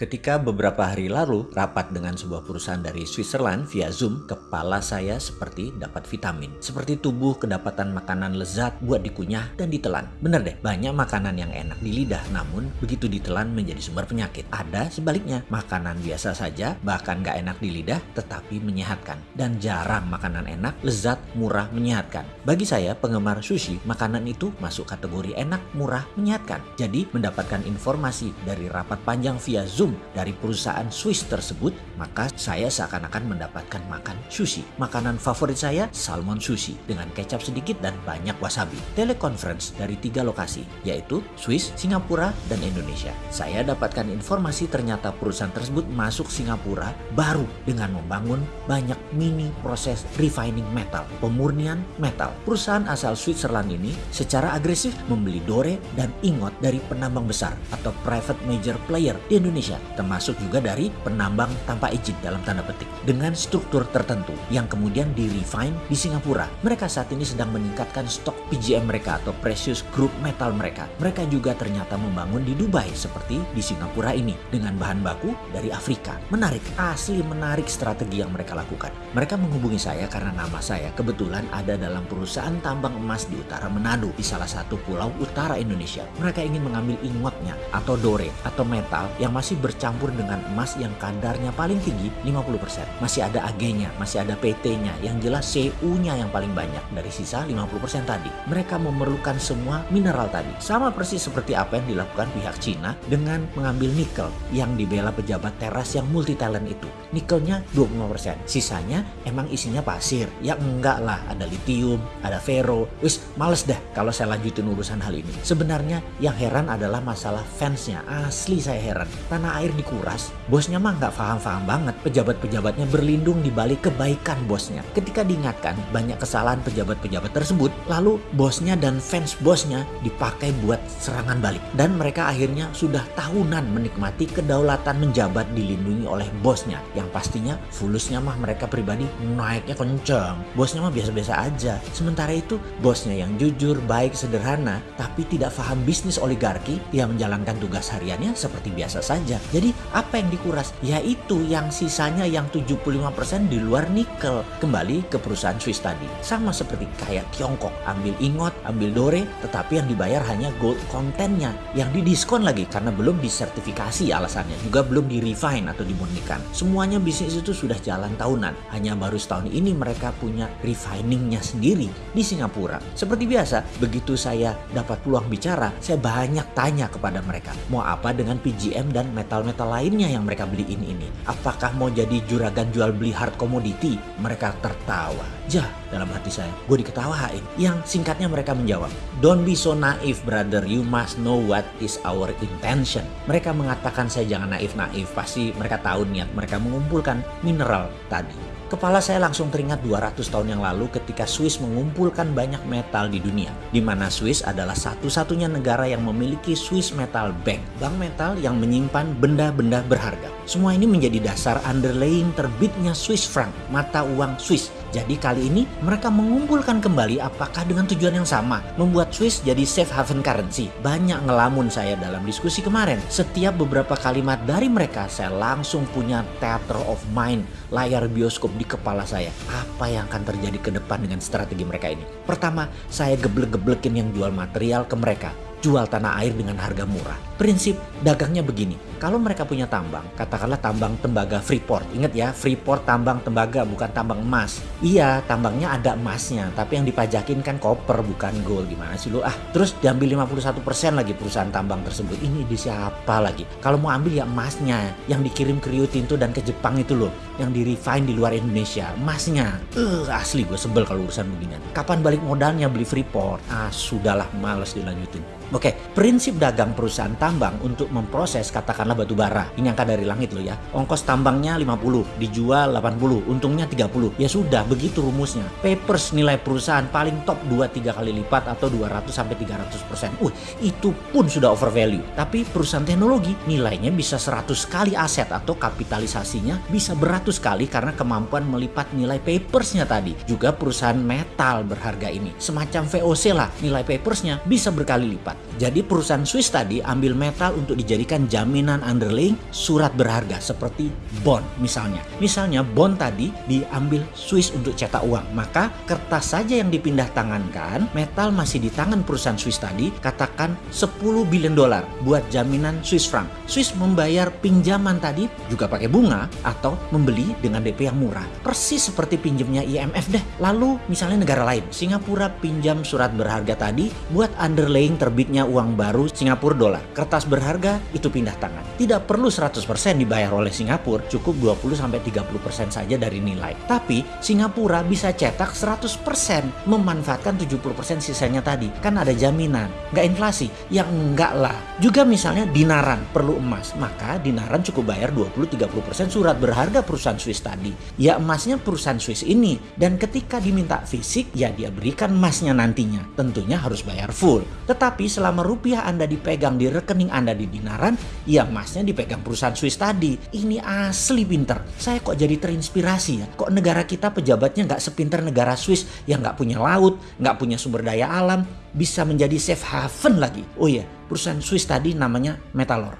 Ketika beberapa hari lalu rapat dengan sebuah perusahaan dari Switzerland via Zoom, kepala saya seperti dapat vitamin. Seperti tubuh kedapatan makanan lezat buat dikunyah dan ditelan. Bener deh, banyak makanan yang enak di lidah namun begitu ditelan menjadi sumber penyakit. Ada sebaliknya, makanan biasa saja bahkan gak enak di lidah tetapi menyehatkan. Dan jarang makanan enak, lezat, murah, menyehatkan. Bagi saya penggemar sushi, makanan itu masuk kategori enak, murah, menyehatkan. Jadi mendapatkan informasi dari rapat panjang via Zoom dari perusahaan Swiss tersebut, maka saya seakan-akan mendapatkan makan sushi. Makanan favorit saya, salmon sushi dengan kecap sedikit dan banyak wasabi. Teleconference dari tiga lokasi, yaitu Swiss, Singapura, dan Indonesia. Saya dapatkan informasi ternyata perusahaan tersebut masuk Singapura baru dengan membangun banyak mini proses refining metal, pemurnian metal. Perusahaan asal Switzerland ini secara agresif membeli dore dan ingot dari penambang besar atau private major player di Indonesia termasuk juga dari penambang tanpa izin dalam tanda petik dengan struktur tertentu yang kemudian di refine di Singapura. Mereka saat ini sedang meningkatkan stok PGM mereka atau precious group metal mereka. Mereka juga ternyata membangun di Dubai seperti di Singapura ini dengan bahan baku dari Afrika. Menarik, asli menarik strategi yang mereka lakukan. Mereka menghubungi saya karena nama saya kebetulan ada dalam perusahaan tambang emas di utara Manado di salah satu pulau utara Indonesia. Mereka ingin mengambil ingotnya atau dore atau metal yang masih bercampur dengan emas yang kadarnya paling tinggi 50%. Masih ada AG-nya, masih ada PT-nya, yang jelas CU-nya yang paling banyak dari sisa 50% tadi. Mereka memerlukan semua mineral tadi. Sama persis seperti apa yang dilakukan pihak Cina dengan mengambil nikel yang dibela pejabat teras yang multi talent itu. Nikelnya 25%, sisanya emang isinya pasir. Ya enggak lah, ada litium, ada ferro. Wis, males dah kalau saya lanjutin urusan hal ini. Sebenarnya yang heran adalah masalah fansnya. Asli saya heran. Tanah air dikuras, bosnya mah nggak paham-paham banget. Pejabat-pejabatnya berlindung di balik kebaikan bosnya. Ketika diingatkan banyak kesalahan pejabat-pejabat tersebut, lalu bosnya dan fans bosnya dipakai buat serangan balik. Dan mereka akhirnya sudah tahunan menikmati kedaulatan menjabat dilindungi oleh bosnya. Yang pastinya fulusnya mah mereka pribadi naiknya kenceng. Bosnya mah biasa-biasa aja. Sementara itu bosnya yang jujur, baik, sederhana, tapi tidak paham bisnis oligarki, yang menjalankan tugas hariannya seperti biasa saja. Jadi apa yang dikuras? Yaitu yang sisanya yang 75% di luar nikel. Kembali ke perusahaan Swiss tadi. Sama seperti kayak Tiongkok. Ambil ingot, ambil dore, tetapi yang dibayar hanya gold kontennya. Yang didiskon lagi karena belum disertifikasi alasannya. Juga belum di-refine atau dimurnikan. Semuanya bisnis itu sudah jalan tahunan. Hanya baru setahun ini mereka punya refiningnya sendiri di Singapura. Seperti biasa, begitu saya dapat peluang bicara, saya banyak tanya kepada mereka. Mau apa dengan PGM dan metal-metal lainnya yang mereka beliin ini? Apakah mau jadi juragan jual beli hard commodity? Mereka tertawa. Jah, dalam hati saya, gue diketawain. Yang singkatnya mereka menjawab, Don't be so naive brother, you must know what is our intention. Mereka mengatakan saya jangan naif-naif, pasti mereka tahu niat mereka mengumpulkan mineral tadi. Kepala saya langsung teringat 200 tahun yang lalu ketika Swiss mengumpulkan banyak metal di dunia. Di mana Swiss adalah satu-satunya negara yang memiliki Swiss Metal Bank. Bank metal yang menyimpan benda-benda berharga. Semua ini menjadi dasar underlying terbitnya Swiss franc, mata uang Swiss. Jadi kali ini mereka mengumpulkan kembali apakah dengan tujuan yang sama. Membuat Swiss jadi safe haven currency. Banyak ngelamun saya dalam diskusi kemarin. Setiap beberapa kalimat dari mereka saya langsung punya theater of mind. Layar bioskop di kepala saya. Apa yang akan terjadi ke depan dengan strategi mereka ini? Pertama, saya geblek-geblekin yang jual material ke mereka jual tanah air dengan harga murah. Prinsip dagangnya begini, kalau mereka punya tambang, katakanlah tambang tembaga Freeport. Ingat ya, Freeport tambang tembaga bukan tambang emas. Iya, tambangnya ada emasnya, tapi yang dipajakin kan koper bukan gold. Gimana sih lu? Ah, terus diambil 51% lagi perusahaan tambang tersebut. Ini di siapa lagi? Kalau mau ambil ya emasnya, yang dikirim ke Rio Tinto dan ke Jepang itu loh, yang di refine di luar Indonesia, emasnya. Eh, uh, asli gue sebel kalau urusan beginian. Kapan balik modalnya beli Freeport? Ah, sudahlah, males dilanjutin. Oke, prinsip dagang perusahaan tambang untuk memproses katakanlah batu bara. Ini angka dari langit loh ya. Ongkos tambangnya 50, dijual 80, untungnya 30. Ya sudah, begitu rumusnya. Papers nilai perusahaan paling top 2-3 kali lipat atau 200 sampai 300 persen. Uh, itu pun sudah over value. Tapi perusahaan teknologi nilainya bisa 100 kali aset atau kapitalisasinya bisa beratus kali karena kemampuan melipat nilai papersnya tadi. Juga perusahaan metal berharga ini. Semacam VOC lah, nilai papersnya bisa berkali lipat. Jadi perusahaan Swiss tadi ambil metal untuk dijadikan jaminan underlying surat berharga seperti bond misalnya. Misalnya bond tadi diambil Swiss untuk cetak uang, maka kertas saja yang dipindah tangankan, metal masih di tangan perusahaan Swiss tadi, katakan 10 billion dolar buat jaminan Swiss franc. Swiss membayar pinjaman tadi juga pakai bunga atau membeli dengan DP yang murah. Persis seperti pinjamnya IMF deh. Lalu misalnya negara lain, Singapura pinjam surat berharga tadi buat underlying terbitnya uang baru Singapura dolar. Kertas berharga itu pindah tangan. Tidak perlu 100% dibayar oleh Singapura, cukup 20-30% saja dari nilai. Tapi Singapura bisa cetak 100% memanfaatkan 70% sisanya tadi. Kan ada jaminan, nggak inflasi. Yang enggak lah. Juga misalnya dinaran perlu emas, maka dinaran cukup bayar 20-30% surat berharga perusahaan Swiss tadi. Ya emasnya perusahaan Swiss ini. Dan ketika diminta fisik, ya dia berikan emasnya nantinya. Tentunya harus bayar full. Tetapi selama rupiah Anda dipegang di rekening Anda di dinaran, ya emasnya dipegang perusahaan Swiss tadi. Ini asli pinter. Saya kok jadi terinspirasi ya. Kok negara kita pejabatnya nggak sepinter negara Swiss yang nggak punya laut, nggak punya sumber daya alam, bisa menjadi safe haven lagi. Oh iya, perusahaan Swiss tadi namanya Metalor.